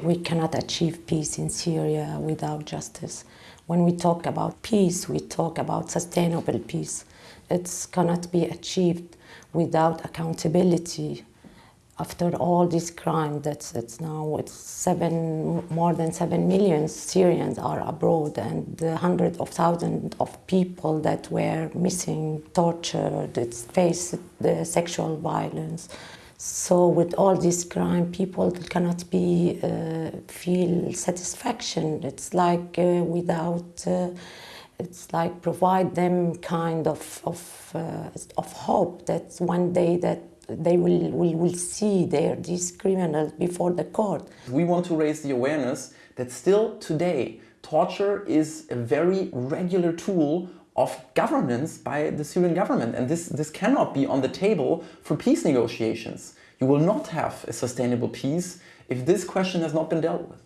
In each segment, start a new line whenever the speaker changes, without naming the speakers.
We cannot achieve peace in Syria without justice. When we talk about peace, we talk about sustainable peace. It cannot be achieved without accountability. After all this crime, that's it's now it's seven, more than seven million Syrians are abroad, and hundreds of thousands of people that were missing, tortured, faced the sexual violence. So with all this crime, people cannot be uh, feel satisfaction. It's like uh, without, uh, it's like provide them kind of of, uh, of hope that one day that they will, will, will see their, these criminals before the court.
We want to raise the awareness that still today torture is a very regular tool of governance by the Syrian government. And this, this cannot be on the table for peace negotiations. You will not have a sustainable peace if this question has not been dealt with.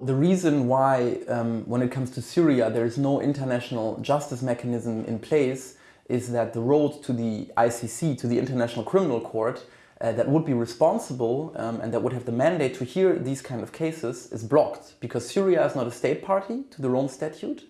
The reason why, um, when it comes to Syria, there is no international justice mechanism in place is that the road to the ICC, to the International Criminal Court, uh, that would be responsible um, and that would have the mandate to hear these kind of cases is blocked because Syria is not a state party to the Rome Statute.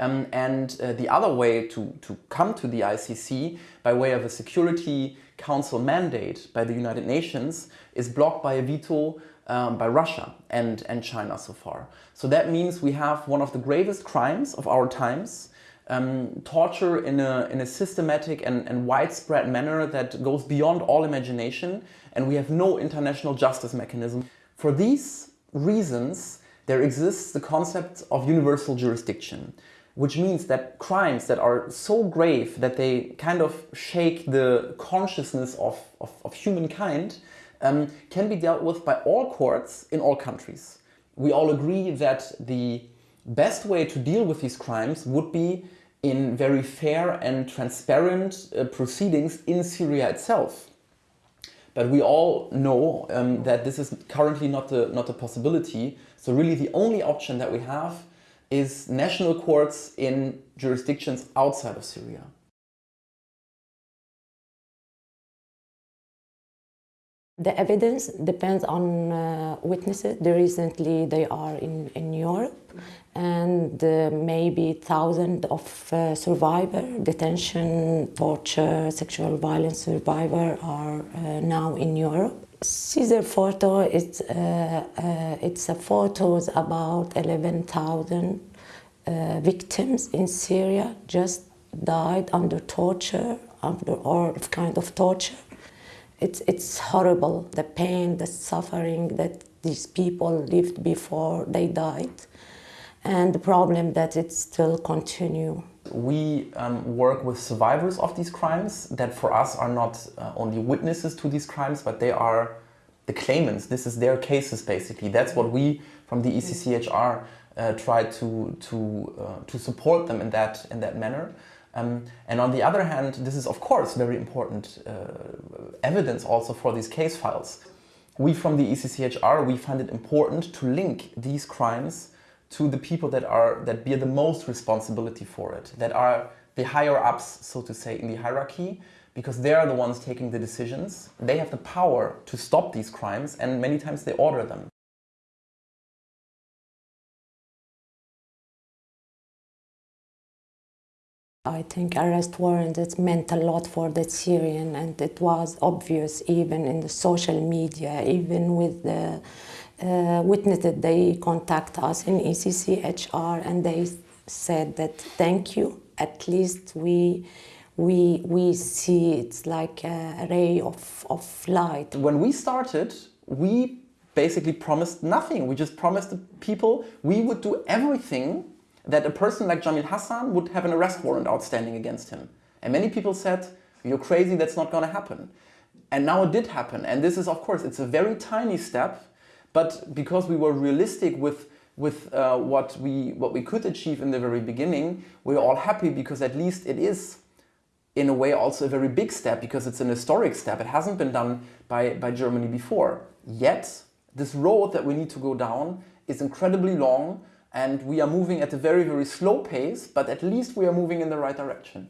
Um, and uh, the other way to, to come to the ICC by way of a Security Council mandate by the United Nations is blocked by a veto um, by Russia and, and China so far. So that means we have one of the gravest crimes of our times um, torture in a, in a systematic and, and widespread manner that goes beyond all imagination and we have no international justice mechanism. For these reasons, there exists the concept of universal jurisdiction, which means that crimes that are so grave that they kind of shake the consciousness of, of, of humankind um, can be dealt with by all courts in all countries. We all agree that the best way to deal with these crimes would be in very fair and transparent uh, proceedings in Syria itself. But we all know um, that this is currently not a, not a possibility. So really the only option that we have is national courts in jurisdictions outside of Syria.
The evidence depends on uh, witnesses. Recently they are in, in Europe and uh, maybe thousands of uh, survivor, detention, torture, sexual violence survivor are uh, now in Europe. Caesar photo, it's, uh, uh, it's a photos about 11,000 victims in Syria just died under torture, under all kind of torture it's, it's horrible, the pain, the suffering that these people lived before they died and the problem that it still continue.
We um, work with survivors of these crimes that for us are not uh, only witnesses to these crimes, but they are the claimants. This is their cases basically. That's what we from the ECCHR uh, try to, to, uh, to support them in that, in that manner. Um, and on the other hand, this is of course very important uh, evidence also for these case files. We from the ECCHR, we find it important to link these crimes to the people that are that bear the most responsibility for it, that are the higher ups, so to say, in the hierarchy, because they are the ones taking the decisions. They have the power to stop these crimes and many times they order them.
I think arrest warrant it meant a lot for the Syrian and it was obvious even in the social media, even with the uh, witnesses, they contact us in ECCHR and they said that thank you, at least we we we see it's like a ray of, of light.
When we started, we basically promised nothing. We just promised the people we would do everything that a person like Jamil Hassan would have an arrest warrant outstanding against him. And many people said, you're crazy, that's not going to happen. And now it did happen. And this is, of course, it's a very tiny step, but because we were realistic with with uh, what we what we could achieve in the very beginning, we're all happy because at least it is in a way also a very big step because it's an historic step. It hasn't been done by, by Germany before. Yet, this road that we need to go down is incredibly long and we are moving at a very, very slow pace, but at least we are moving in the right direction.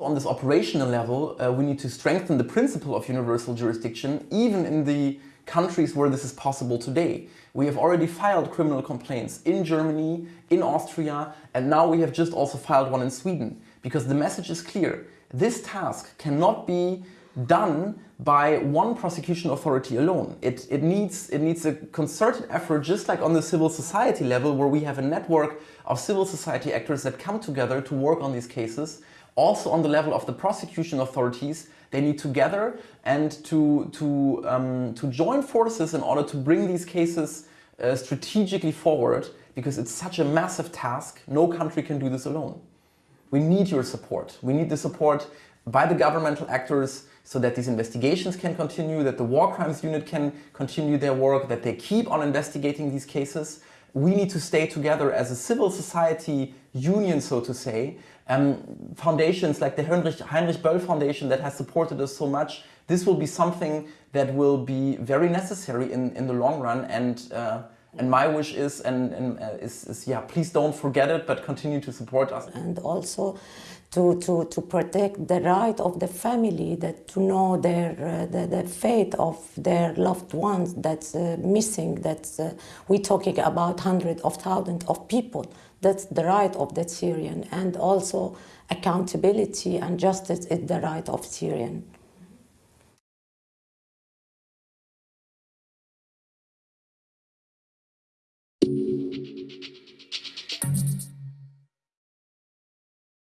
On this operational level, uh, we need to strengthen the principle of universal jurisdiction, even in the countries where this is possible today. We have already filed criminal complaints in Germany, in Austria, and now we have just also filed one in Sweden. Because the message is clear. This task cannot be done by one prosecution authority alone. It, it, needs, it needs a concerted effort, just like on the civil society level, where we have a network of civil society actors that come together to work on these cases. Also on the level of the prosecution authorities, they need to gather and to, to, um, to join forces in order to bring these cases uh, strategically forward because it's such a massive task. No country can do this alone. We need your support. We need the support by the governmental actors so that these investigations can continue, that the War Crimes Unit can continue their work, that they keep on investigating these cases. We need to stay together as a civil society union, so to say. Um, foundations like the Heinrich, Heinrich Böll Foundation that has supported us so much, this will be something that will be very necessary in, in the long run and uh, and my wish is, and, and uh, is, is, yeah, please don't forget it, but continue to support us.
And also to, to, to protect the right of the family that to know their, uh, the, the fate of their loved ones that's uh, missing, that's, uh, we're talking about hundreds of thousands of people. That's the right of the Syrian and also accountability and justice is the right of Syrian.